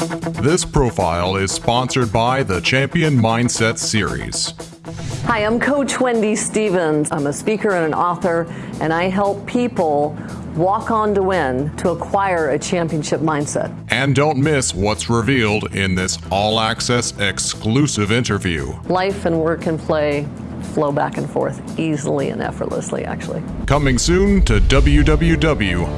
This profile is sponsored by the Champion Mindset Series. Hi, I'm Coach Wendy Stevens. I'm a speaker and an author, and I help people walk on to win to acquire a championship mindset. And don't miss what's revealed in this all access exclusive interview. Life and work and play flow back and forth easily and effortlessly, actually. Coming soon to www.boa.tv.